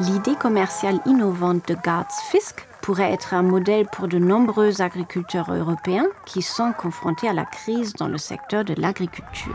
L'idée commerciale innovante de Gartz Fisk pourrait être un modèle pour de nombreux agriculteurs européens qui sont confrontés à la crise dans le secteur de l'agriculture.